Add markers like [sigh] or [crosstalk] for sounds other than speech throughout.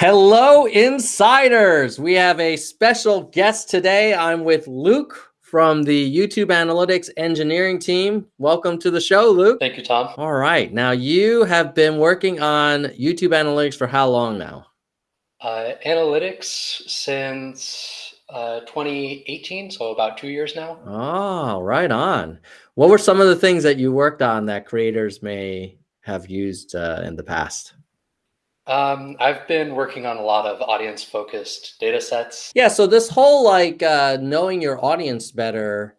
Hello, insiders. We have a special guest today. I'm with Luke from the YouTube Analytics Engineering team. Welcome to the show, Luke. Thank you, Tom. All right. Now, you have been working on YouTube Analytics for how long now? Uh, analytics since uh, 2018, so about two years now. Oh, right on. What were some of the things that you worked on that creators may have used uh, in the past? Um, I've been working on a lot of audience focused data sets. Yeah. So this whole like uh, knowing your audience better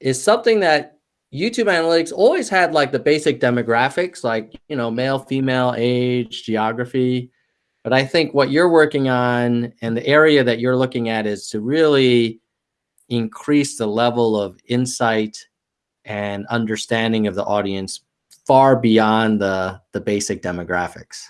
is something that YouTube analytics always had like the basic demographics, like, you know, male, female, age, geography. But I think what you're working on and the area that you're looking at is to really increase the level of insight and understanding of the audience far beyond the, the basic demographics.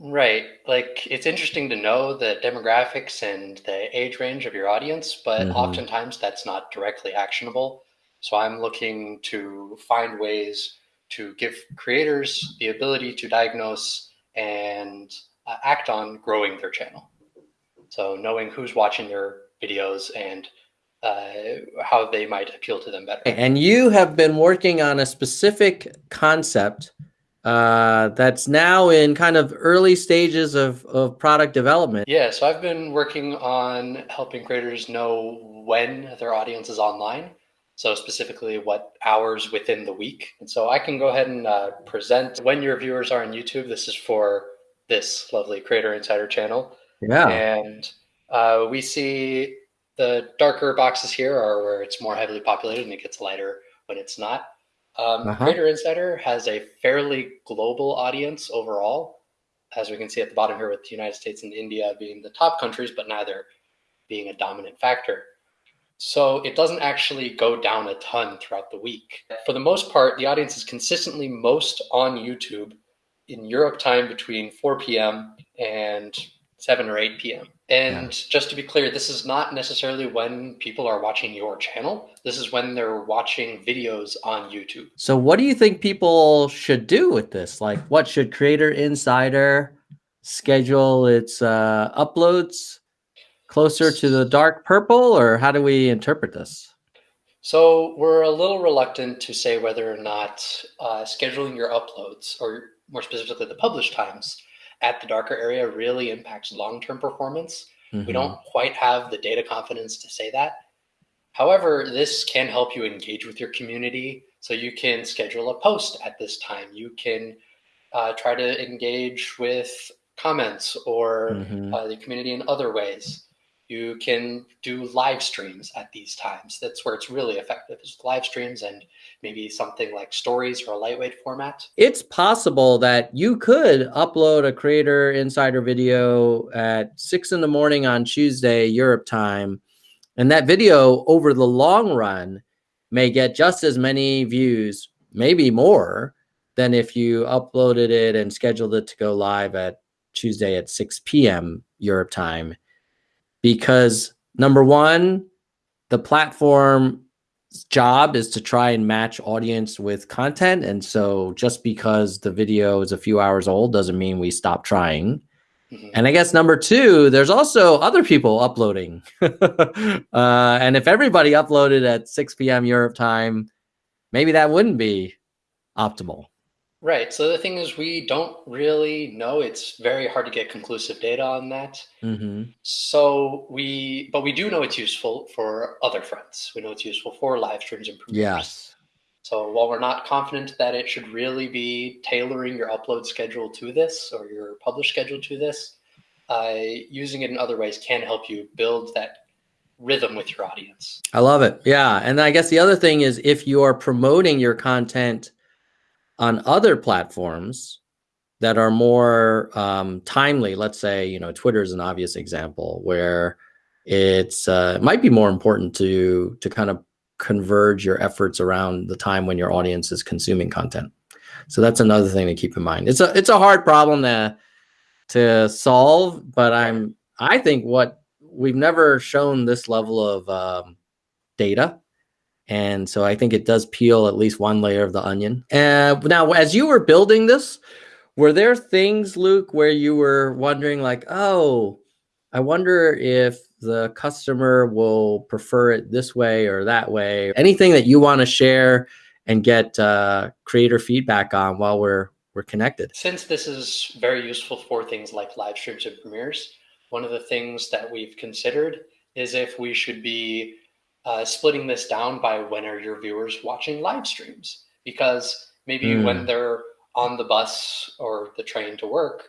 Right. Like it's interesting to know the demographics and the age range of your audience, but mm-hmm. oftentimes that's not directly actionable. So I'm looking to find ways to give creators the ability to diagnose and uh, act on growing their channel. So knowing who's watching their videos and uh, how they might appeal to them better. And you have been working on a specific concept uh, that's now in kind of early stages of, of product development. Yeah, so I've been working on helping creators know when their audience is online. So specifically what hours within the week. And so I can go ahead and uh, present when your viewers are on YouTube. This is for this lovely Creator Insider channel. Yeah. And uh, we see the darker boxes here are where it's more heavily populated and it gets lighter when it's not. Um, uh-huh. Creator Insider has a fairly global audience overall, as we can see at the bottom here, with the United States and India being the top countries, but neither being a dominant factor. So it doesn't actually go down a ton throughout the week. For the most part, the audience is consistently most on YouTube in Europe time between 4 p.m. and 7 or 8 p.m. And yeah. just to be clear, this is not necessarily when people are watching your channel. This is when they're watching videos on YouTube. So what do you think people should do with this? Like what should Creator Insider schedule its uh, uploads closer to the dark purple or how do we interpret this? So we're a little reluctant to say whether or not uh, scheduling your uploads or more specifically the publish times at the darker area really impacts long-term performance. Mm-hmm. We don't quite have the data confidence to say that. However, this can help you engage with your community. So you can schedule a post at this time. You can uh, try to engage with comments or mm-hmm. uh, the community in other ways. You can do live streams at these times. That's where it's really effective is live streams and maybe something like stories or a lightweight format. It's possible that you could upload a creator insider video at six in the morning on Tuesday, Europe time. And that video over the long run may get just as many views, maybe more than if you uploaded it and scheduled it to go live at Tuesday at 6 p.m. Europe time because number one, the platform job is to try and match audience with content. And so just because the video is a few hours old doesn't mean we stop trying. Mm-hmm. And I guess number two, there's also other people uploading. [laughs] uh, and if everybody uploaded at 6 p.m. Europe time, maybe that wouldn't be optimal. Right. So the thing is, we don't really know. It's very hard to get conclusive data on that. Mm-hmm. So we, but we do know it's useful for other fronts. We know it's useful for live streams and Yes. So while we're not confident that it should really be tailoring your upload schedule to this or your publish schedule to this, uh, using it in other ways can help you build that rhythm with your audience. I love it. Yeah. And I guess the other thing is if you are promoting your content on other platforms that are more um, timely, let's say, you know, Twitter is an obvious example where it's uh, it might be more important to to kind of converge your efforts around the time when your audience is consuming content. So that's another thing to keep in mind. It's a it's a hard problem to to solve, but I'm I think what we've never shown this level of um, data and so I think it does peel at least one layer of the onion. And now, as you were building this, Were there things, Luke, where you were wondering, like, oh, I wonder if the customer will prefer it this way or that way? Anything that you want to share and get uh, creator feedback on while we're we're connected. Since this is very useful for things like live streams and premieres, one of the things that we've considered is if we should be uh, splitting this down by when are your viewers watching live streams? Because maybe mm. when they're on the bus or the train to work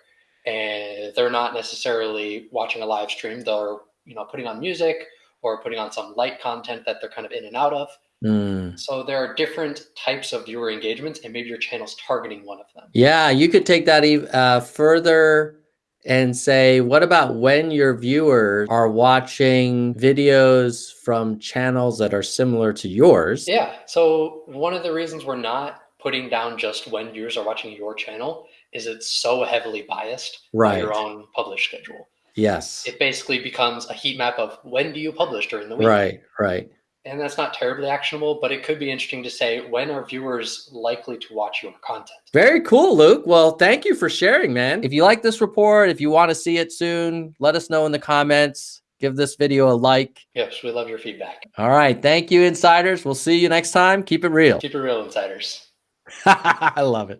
and they're not necessarily watching a live stream, they're you know putting on music or putting on some light content that they're kind of in and out of. Mm. So there are different types of viewer engagements, and maybe your channel's targeting one of them. Yeah, you could take that uh, further and say, what about when your viewers are watching videos from channels that are similar to yours? Yeah. So one of the reasons we're not putting down just when viewers are watching your channel is it's so heavily biased right. by your own publish schedule. Yes. It basically becomes a heat map of when do you publish during the week. Right, right and that's not terribly actionable, but it could be interesting to say when are viewers likely to watch your content? Very cool, Luke. Well, thank you for sharing, man. If you like this report, if you want to see it soon, let us know in the comments. Give this video a like. Yes, we love your feedback. All right. Thank you, insiders. We'll see you next time. Keep it real. Keep it real, insiders. [laughs] I love it.